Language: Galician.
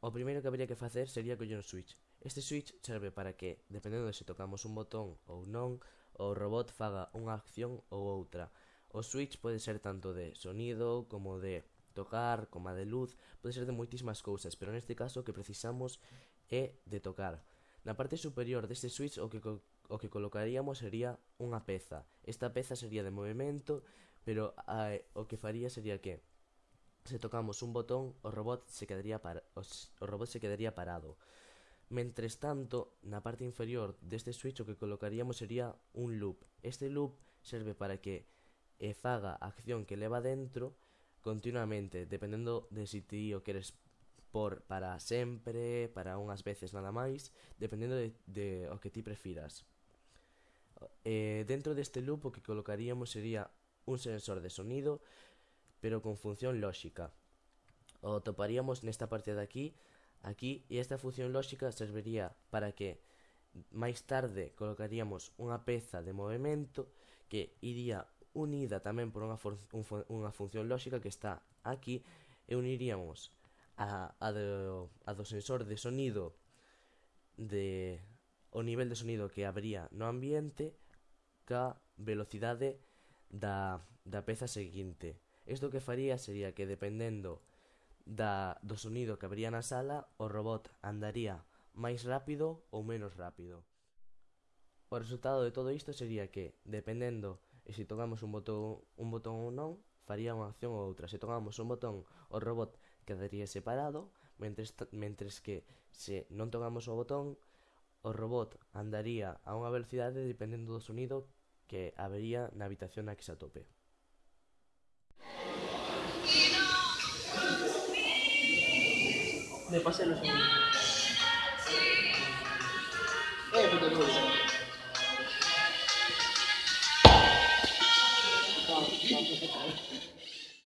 O primeiro que habría que facer sería coller un switch. Este switch serve para que, dependendo de se tocamos un botón ou non, o robot faga unha acción ou outra. O switch pode ser tanto de sonido como de tocar, como de luz, pode ser de moitísimas cousas, pero neste caso o que precisamos é de tocar. Na parte superior deste switch o que, o que colocaríamos sería unha peza. Esta peza sería de movimento, pero a, o que faría sería que se tocamos un botón, o robot se quedaría, para, o robot se quedaría parado. Mentres tanto, na parte inferior deste switch o que colocaríamos sería un loop. Este loop serve para que e faga a acción que leva dentro continuamente, dependendo de si ti o queres por para sempre, para unhas veces nada máis, dependendo de, de o que ti prefiras. Eh, dentro deste loop o que colocaríamos sería un sensor de sonido pero con función lóxica. O toparíamos nesta parte de aquí, aquí, e esta función lóxica serviría para que máis tarde colocaríamos unha peza de movimento que iría unida tamén por unha, un, unha función lóxica que está aquí e uniríamos a, a, do, a do sensor de sonido de o nivel de sonido que habría no ambiente ca velocidade da, da peza seguinte. Isto que faría sería que dependendo da, do sonido que habría na sala, o robot andaría máis rápido ou menos rápido. O resultado de todo isto sería que, dependendo e se tocamos un botón, un botón ou non, faría unha acción ou outra. Se tocamos un botón, o robot quedaría separado, mentres, mentres que se non tocamos o botón, o robot andaría a unha velocidade dependendo do sonido que habería na habitación na que se atope. 没发生什么。哎，我都不会说。帮，帮助他打。